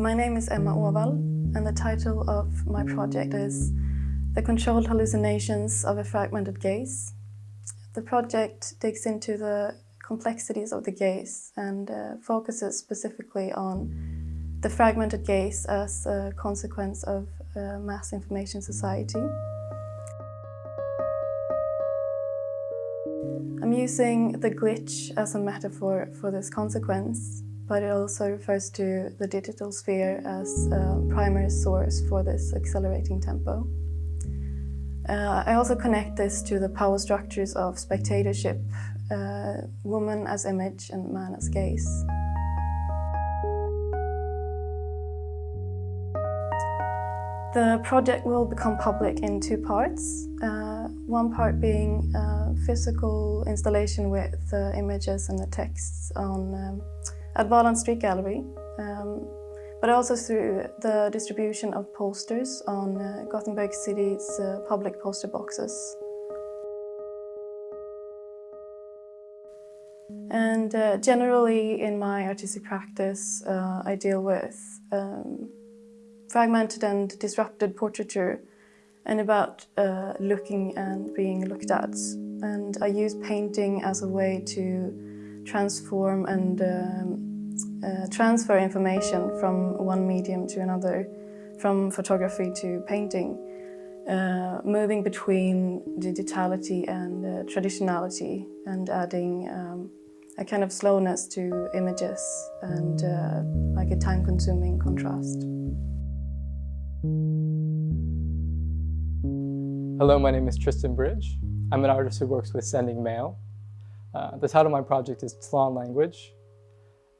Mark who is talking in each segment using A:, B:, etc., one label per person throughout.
A: My name is Emma Åvall and the title of my project is The Controlled Hallucinations of a Fragmented Gaze. The project digs into the complexities of the gaze and uh, focuses specifically on the fragmented gaze as a consequence of uh, mass information society. I'm using the glitch as a metaphor for this consequence, but it also refers to the digital sphere as a primary source for this accelerating tempo. Uh, I also connect this to the power structures of spectatorship, uh, woman as image and man as gaze. The project will become public in two parts. Uh, one part being a physical installation with the images and the texts on um, at Valand Street Gallery, um, but also through the distribution of posters on uh, Gothenburg City's uh, public poster boxes. And uh, generally in my artistic practice, uh, I deal with um, fragmented and disrupted portraiture and about uh, looking and being looked at. And I use painting as a way to transform and um, uh, transfer information from one medium to another, from photography to painting, uh, moving between digitality and uh, traditionality and adding um, a kind of slowness to images and uh, like a time-consuming contrast.
B: Hello, my name is Tristan Bridge. I'm an artist who works with sending mail. Uh, the title of my project is Tlon Language,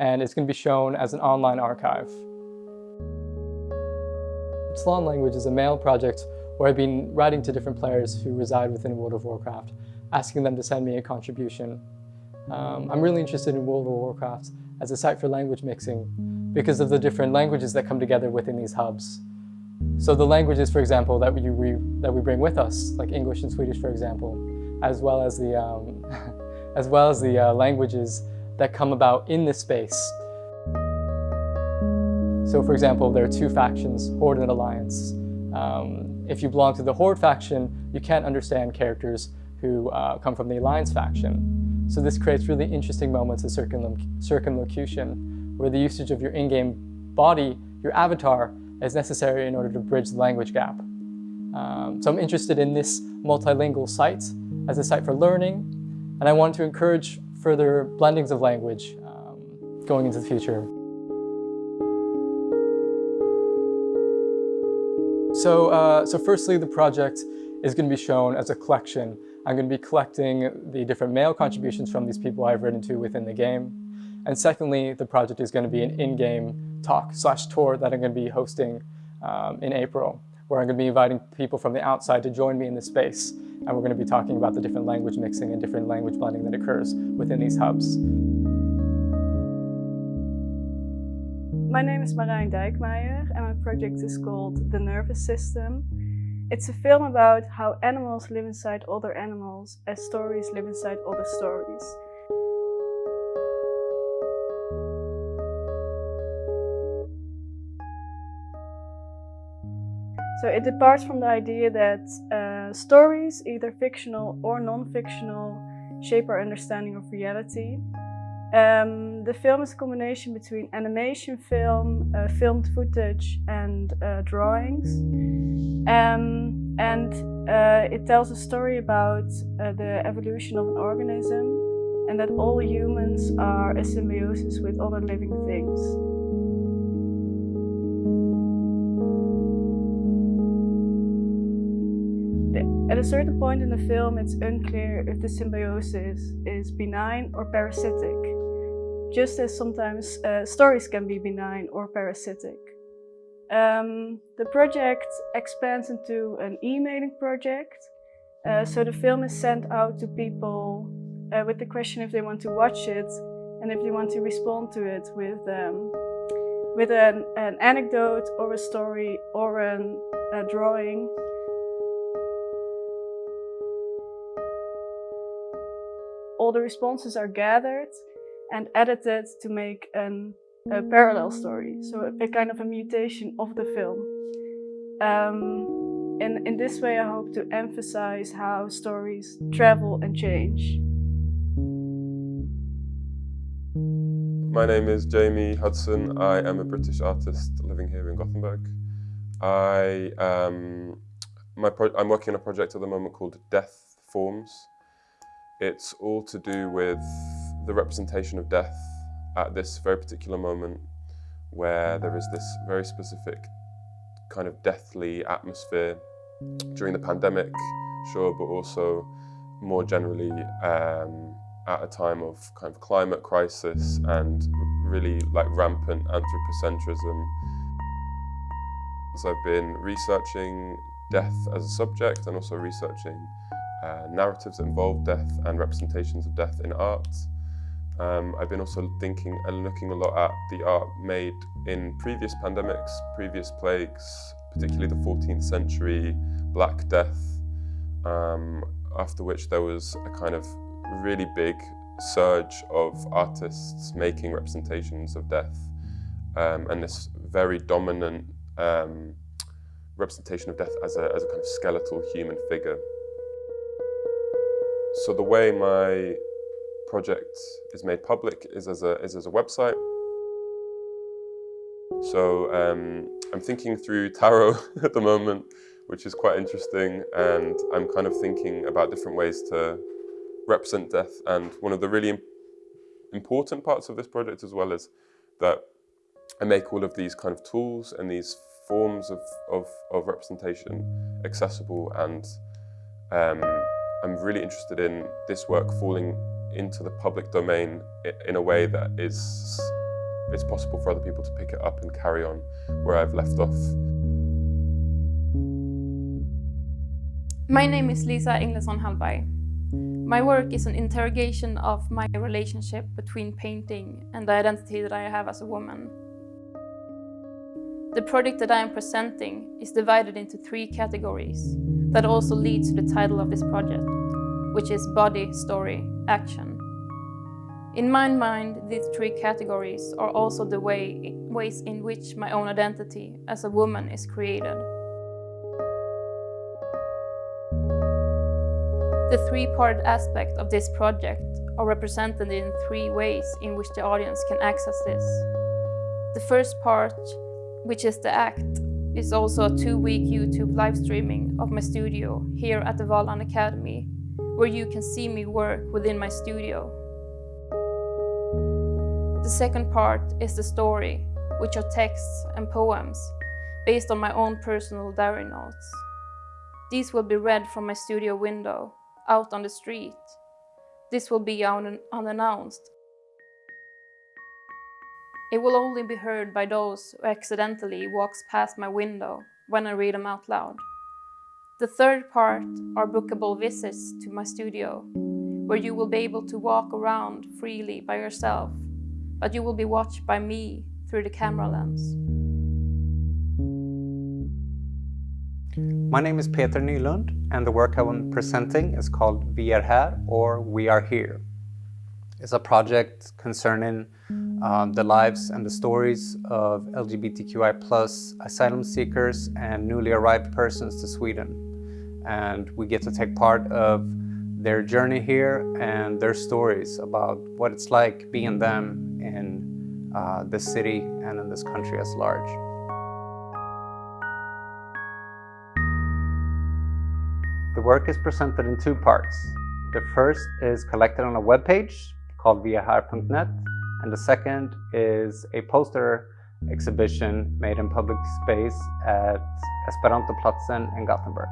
B: and it's going to be shown as an online archive. Tlon Language is a mail project where I've been writing to different players who reside within World of Warcraft, asking them to send me a contribution. Um, I'm really interested in World of Warcraft as a site for language mixing because of the different languages that come together within these hubs. So the languages, for example, that we, that we bring with us, like English and Swedish, for example, as well as the, um, as well as the uh, languages that come about in this space. So for example, there are two factions, Horde and Alliance. Um, if you belong to the Horde faction, you can't understand characters who uh, come from the Alliance faction. So this creates really interesting moments of circumlocution, where the usage of your in-game body, your avatar, is necessary in order to bridge the language gap. Um, so I'm interested in this multilingual site as a site for learning, and I want to encourage further blendings of language um, going into the future. So, uh, so firstly, the project is going to be shown as a collection. I'm going to be collecting the different mail contributions from these people I've written to within the game. And secondly, the project is going to be an in-game talk slash tour that I'm going to be hosting um, in April, where I'm going to be inviting people from the outside to join me in this space. And we're going to be talking about the different language mixing and different language blending that occurs within these hubs.
A: My name is Marijn Dijkmeijer and my project is called The Nervous System. It's a film about how animals live inside other animals as stories live inside other stories. So it departs from the idea that uh, stories, either fictional or non-fictional, shape our understanding of reality. Um, the film is a combination between animation film, uh, filmed footage and uh, drawings. Um, and uh, it tells a story about uh, the evolution of an organism and that all humans are a symbiosis with other living things. At a certain point in the film, it's unclear if the symbiosis is benign or parasitic, just as sometimes uh, stories can be benign or parasitic. Um, the project expands into an emailing project, uh, so the film is sent out to people uh, with the question if they want to watch it and if they want to respond to it with, um, with an, an, anecdote or a story or an, a drawing all the responses are gathered and edited to make an
C: a parallel story, so a, kind of a mutation of the film. Um, and in this way, I hope to emphasize how stories travel and change.
D: My name is Jamie Hudson. I am a British artist living here in Gothenburg. I, um, my I'm working on a project at the moment called Death Forms. It's all to do with the representation of death at this very particular moment where there is this very specific kind of deathly atmosphere during the pandemic, sure, but also more generally um, at a time of kind of climate crisis and really like rampant anthropocentrism. So I've been researching death as a subject and also researching uh, narratives that involve death and representations of death in art. Um, I've been also thinking and looking a lot at the art made in previous pandemics, previous plagues, particularly the 14th century Black Death, um, after which there was a kind of really big surge of artists making representations of death um, and this very dominant um, representation of death as a, as a kind of skeletal human figure. So the way my project is made public is as a, is as a website. So um, I'm thinking through tarot at the moment, which is quite interesting. And I'm kind of thinking about different ways to represent death. And one of the really important parts of this project as well is that I make all of these kind of tools and these forms of, of, of representation accessible and um, I'm really interested in this work falling into the public domain in a way that is it's possible for other people to pick it up and carry on where I've left off.
E: My name is Lisa Engleson Hallberg. My work is an interrogation of my relationship between painting and the identity that I have as a woman. The project that I am presenting is divided into three categories that also leads to the title of this project, which is body, story, action. In my mind, these three categories are also the way, ways in which my own identity as a woman is created. The three-part aspect of this project are represented in three ways in which the audience can access this. The first part, which is the act, is also a two-week YouTube live streaming of my studio here at the Valand Academy, where you can see me work within my studio. The second part is the story, which are texts and poems based on my own personal diary notes. These will be read from my studio window, out on the street. This will be un unannounced it will only be heard by those who accidentally walks past my window when I read them out loud. The third part are bookable visits to my studio, where you will be able to walk around freely by yourself, but you will be watched by me through the camera lens.
F: My name is Peter Nylund and the work I'm presenting is called Vi är här or We Are Here. It's a project concerning um, the lives and the stories of LGBTQI plus asylum seekers and newly arrived persons to Sweden. And we get to take part of their journey here and their stories about what it's like being them in uh, this city and in this country as large. The work is presented in two parts. The first is collected on a web page called viarher.net and the second is a poster exhibition made in public space at Esperantoplatsen in Gothenburg.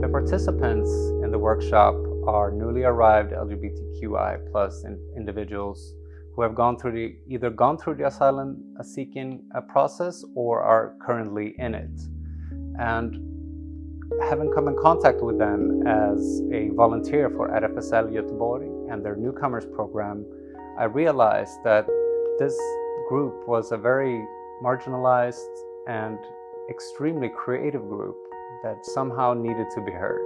F: The participants in the workshop are newly arrived LGBTQI plus individuals who have gone through the, either gone through the asylum seeking uh, process or are currently in it. And having come in contact with them as a volunteer for RFSL Göteborg and their newcomers program, I realized that this group was a very marginalized and extremely creative group that somehow needed to be heard.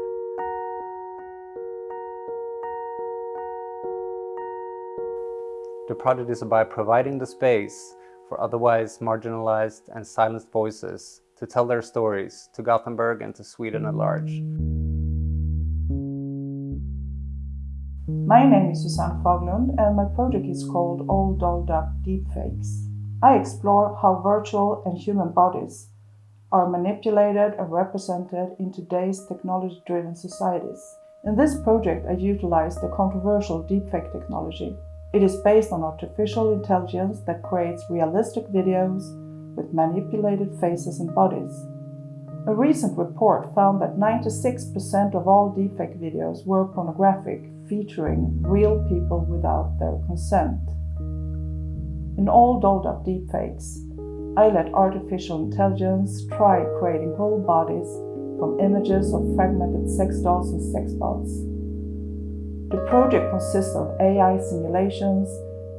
F: The project is about providing the space for otherwise marginalized and silenced voices to tell their stories to Gothenburg and to Sweden at large.
G: My name is Susanne Faglund and my project is called All Dolled Up Deepfakes. I explore how virtual and human bodies are manipulated and represented in today's technology-driven societies. In this project, I utilize the controversial deepfake technology. It is based on artificial intelligence that creates realistic videos with manipulated faces and bodies. A recent report found that 96% of all deepfake videos were pornographic, featuring real people without their consent. In all dolled up deepfakes, I let artificial intelligence try creating whole bodies from images of fragmented sex dolls and sex bots. The project consists of AI simulations,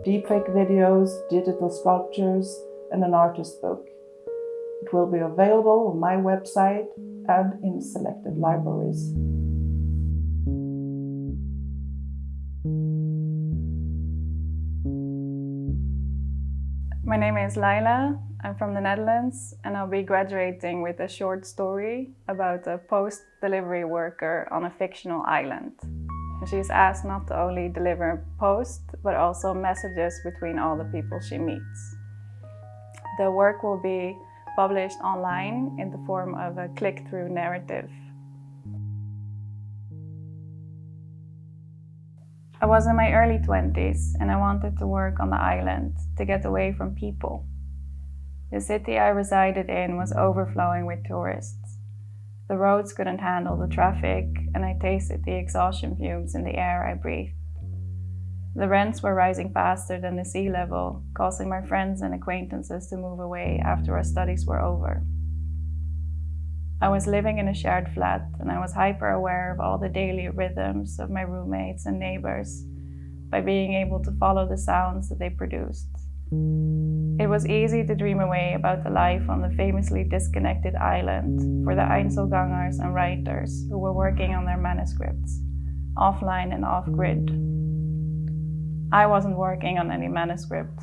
G: deepfake videos, digital sculptures, and an artist book. It will be available on my website and in selected libraries.
H: My name is Laila. I'm from the Netherlands and I'll be graduating with a short story about a post-delivery worker on a fictional island. She's asked not only to only deliver post, but also messages between all the people she meets. The work will be published online in the form of a click-through narrative. I was in my early 20s and I wanted to work on the island to get away from people. The city I resided in was overflowing with tourists. The roads couldn't handle the traffic and I tasted the exhaustion fumes in the air I breathed. The rents were rising faster than the sea level, causing my friends and acquaintances to move away after our studies were over. I was living in a shared flat and I was hyper aware of all the daily rhythms of my roommates and neighbors by being able to follow the sounds that they produced. It was easy to dream away about the life on the famously disconnected island for the Einzelgangers and writers who were working on their manuscripts, offline and off-grid. I wasn't working on any manuscript.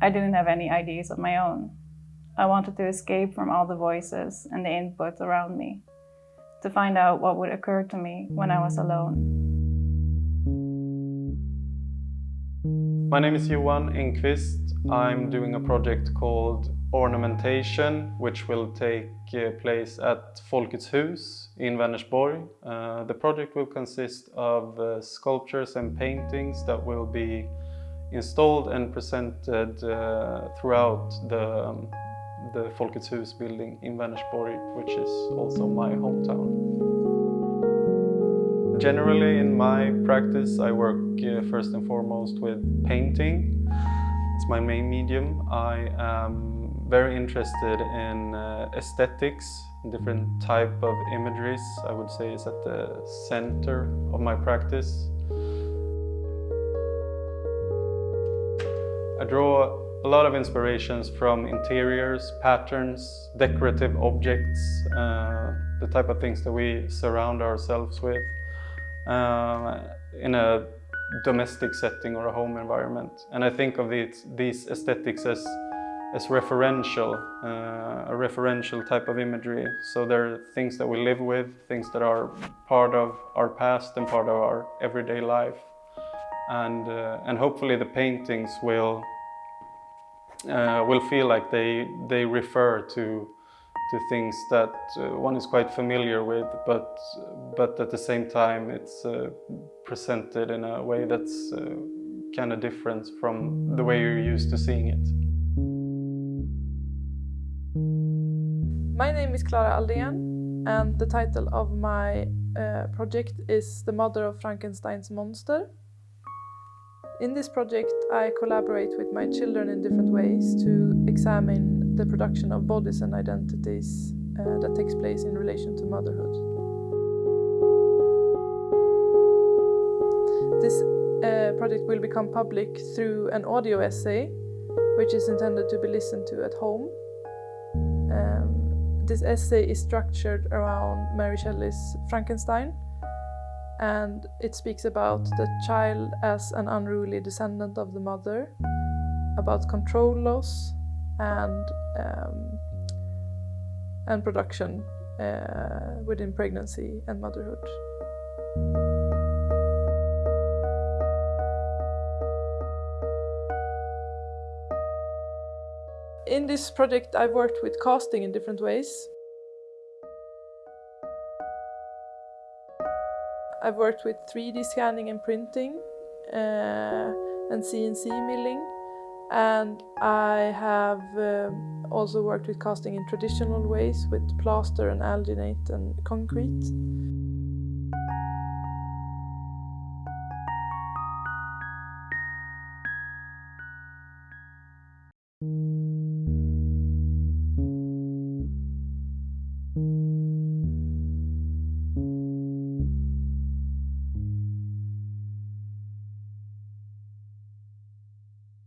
H: I didn't have any ideas of my own. I wanted to escape from all the voices and the input around me, to find out what would occur to me when I was alone.
I: My name is Johan Enquist. I'm doing a project called Ornamentation, which will take uh, place at Folkets Hus in Vänersborg. Uh, the project will consist of uh, sculptures and paintings that will be installed and presented uh, throughout the, um, the Folkets Hus building in Vänersborg, which is also my hometown. Generally in my practice I work uh, first and foremost with painting. It's my main medium. I am very interested in uh, aesthetics, different type of imageries, I would say is at the center of my practice. I draw a lot of inspirations from interiors, patterns, decorative objects, uh, the type of things that we surround ourselves with uh, in a domestic setting or a home environment. And I think of these, these aesthetics as as referential, uh, a referential type of imagery. So there are things that we live with, things that are part of our past and part of our everyday life. And, uh, and hopefully the paintings will, uh, will feel like they, they refer to, to things that uh, one is quite familiar with, but, but at the same time it's uh, presented in a way that's uh, kind of different from the way you're used to seeing it.
C: My name is Clara Aldén and the title of my uh, project is The Mother of Frankenstein's Monster. In this project I collaborate with my children in different ways to examine the production of bodies and identities uh, that takes place in relation to motherhood. This uh, project will become public through an audio essay which is intended to be listened to at home this essay is structured around Mary Shelley's Frankenstein and it speaks about the child as an unruly descendant of the mother, about control loss and um, and production uh, within pregnancy and motherhood. In this project I've worked with casting in different ways. I've worked with 3D scanning and printing uh, and CNC milling and I have um, also worked with casting in traditional ways with plaster and alginate and concrete.